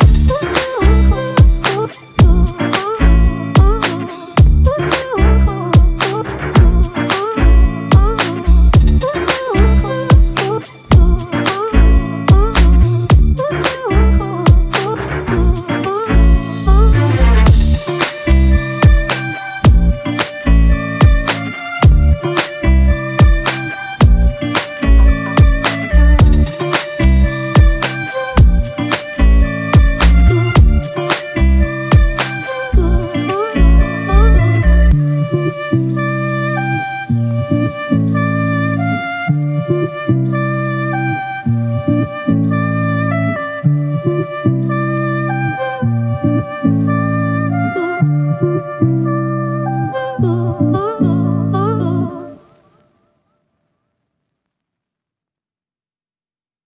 Bye.